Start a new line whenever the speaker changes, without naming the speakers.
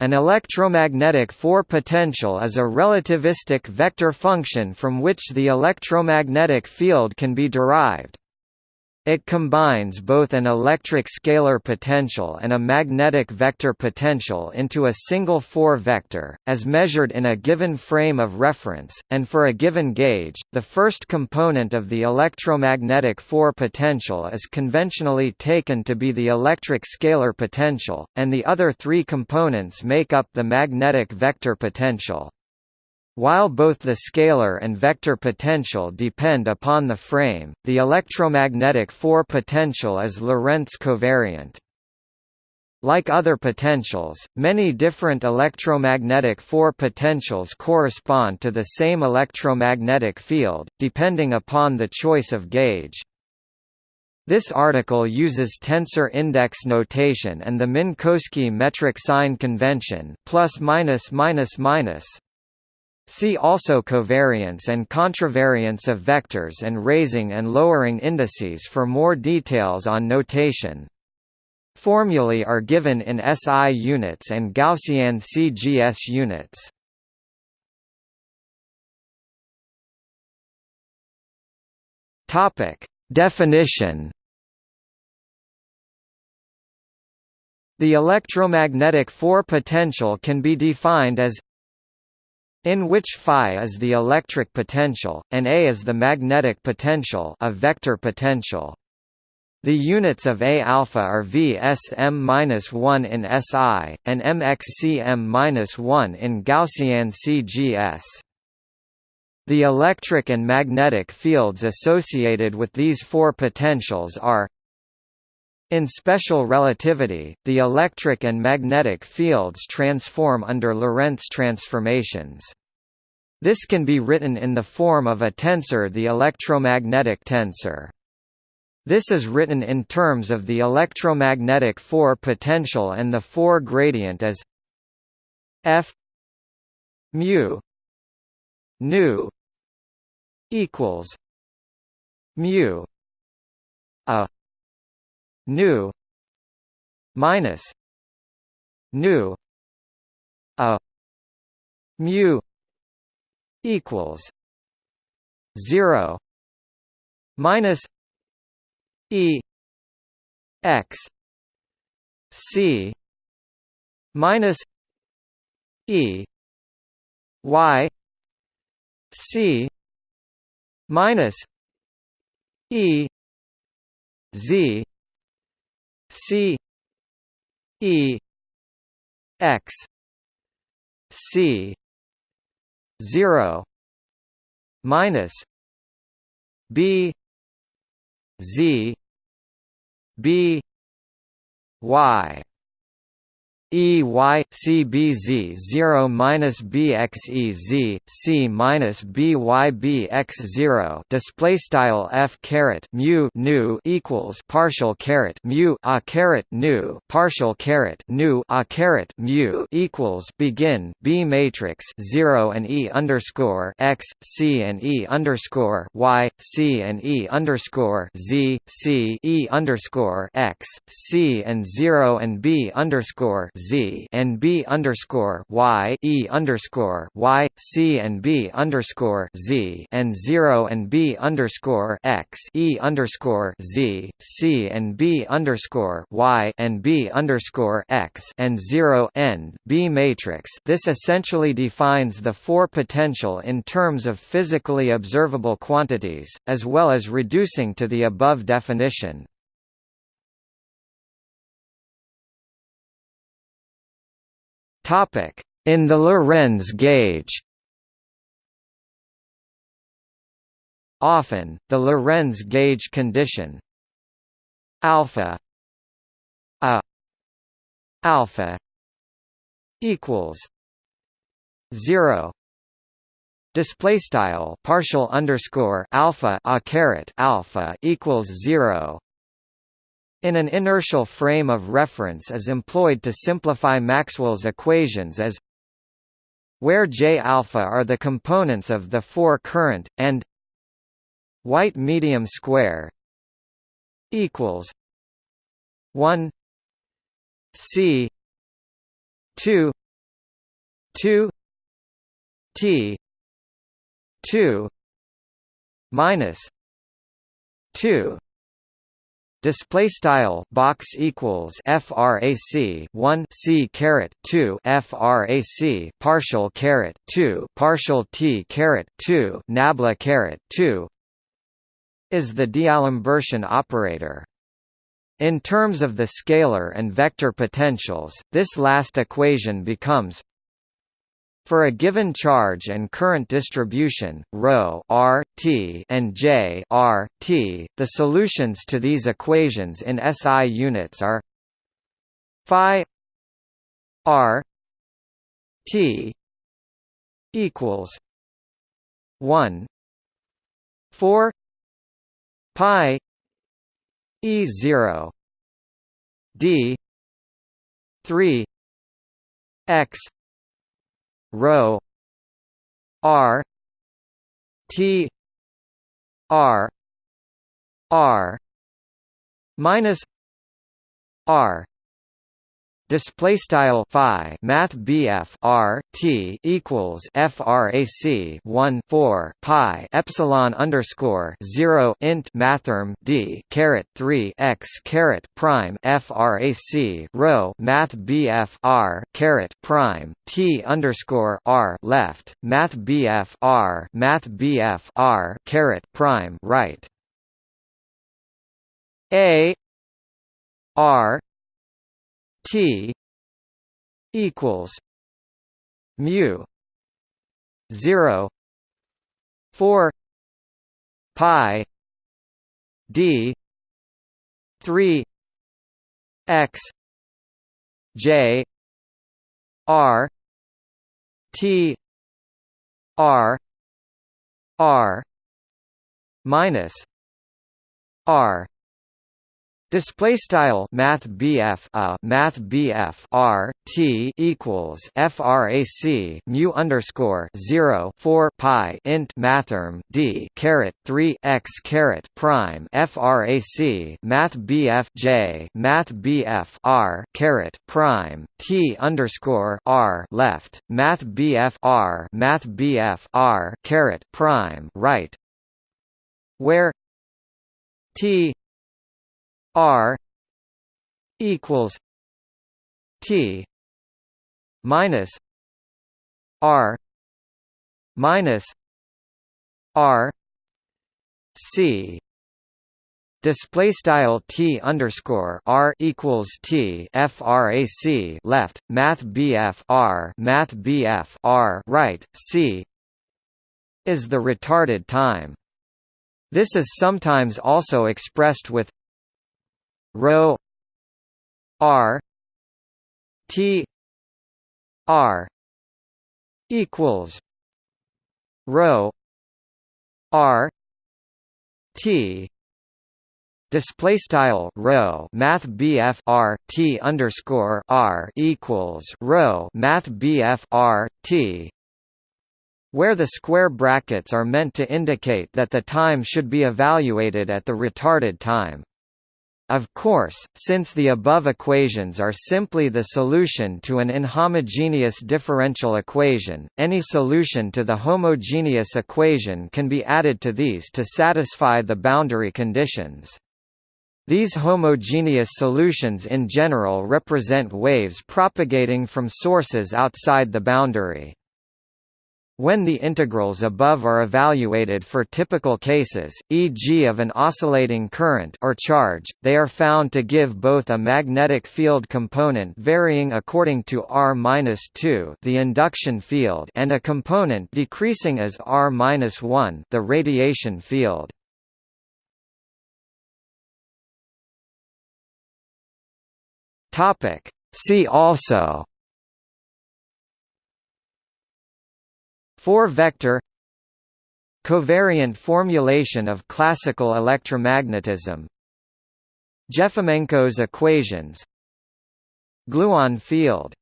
An electromagnetic four-potential is a relativistic vector function from which the electromagnetic field can be derived. It combines both an electric scalar potential and a magnetic vector potential into a single four-vector, as measured in a given frame of reference, and for a given gauge, the first component of the electromagnetic four-potential is conventionally taken to be the electric scalar potential, and the other three components make up the magnetic vector potential. While both the scalar and vector potential depend upon the frame, the electromagnetic four-potential is Lorentz covariant. Like other potentials, many different electromagnetic four-potentials correspond to the same electromagnetic field, depending upon the choice of gauge. This article uses tensor index notation and the Minkowski metric sign convention plus minus minus minus See also covariance and contravariance of vectors and raising and lowering indices for more details on notation. Formulae are given in SI units and Gaussian CGS units. Topic: Definition The electromagnetic four-potential can be defined as in which phi is the electric potential, and A is the magnetic potential a vector potential. The units of A alpha are VSM-1 in SI, and MXCM-1 in Gaussian CGS. The electric and magnetic fields associated with these four potentials are in special relativity, the electric and magnetic fields transform under Lorentz transformations. This can be written in the form of a tensor the electromagnetic tensor. This is written in terms of the electromagnetic four potential and the four gradient as F mu nu equals mu a nu. Minus. Nu. A. Mu. Equals. 0 minus. E. X. C. Minus. E. Y. C. Minus. E. Z C E X C zero minus B Z B Y E Y C B Z zero minus B X E Z C minus B Y B X zero display style F caret mu nu equals partial caret mu a caret nu partial caret nu a caret mu equals begin B matrix zero and E underscore X C and E underscore Y C and E underscore Z C E underscore X C and zero and B underscore Z and B underscore Y E underscore Y C and B underscore Z and zero and B underscore X E underscore Z C and B underscore Y and B underscore X and zero end B matrix. This essentially defines the four potential in terms of physically observable quantities, as well as reducing to the above definition. In the Lorentz gauge. Often, the Lorentz gauge condition. Alpha. A. Alpha. Equals. 0 display style partial underscore alpha a caret alpha equals 0 in an inertial frame of reference is employed to simplify Maxwell's equations as where J alpha are the components of the four current and white medium square equals 1 C 2 two T two minus two Display style box equals frac 1 c caret 2 frac partial caret 2 partial t caret 2 nabla caret 2 is the D'Alembertian operator. In terms of the scalar and vector potentials, this last equation becomes for a given charge and current distribution, ρ r, t and j r, t, the solutions to these equations in SI units are phi r t equals 1 4 pi e 0 d 3 x rho r t r r minus r display style phi math BF R T equals frac 1 4 pi epsilon underscore 0 int mathrm D caret 3 x caret prime frac rho math BF R caret prime T underscore R left math BF R math BF R caret prime right. A R T equals mu zero four pi D three X J R T R R minus R Display style Math BF a Math BF R T equals FRAC mu underscore zero four pi int mathrm D caret three x caret prime FRAC Math BF J Math BF R caret prime T underscore R left Math BF R Math BF R caret prime right where T R equals T minus R minus R C Display style T underscore R equals T FRAC left Math BF R Math BF R right C is the retarded time. This is sometimes also expressed with rho r t r equals rho r t Display style rho Math BF R T underscore R equals rho Math BF R T where the square brackets are meant to indicate that the time should be evaluated at the retarded time. Of course, since the above equations are simply the solution to an inhomogeneous differential equation, any solution to the homogeneous equation can be added to these to satisfy the boundary conditions. These homogeneous solutions in general represent waves propagating from sources outside the boundary. When the integrals above are evaluated for typical cases, e.g. of an oscillating current or charge, they are found to give both a magnetic field component varying according to r-2 the induction field and a component decreasing as r-1 the radiation field. See also 4-vector Covariant formulation of classical electromagnetism. Jefimenko's equations. Gluon field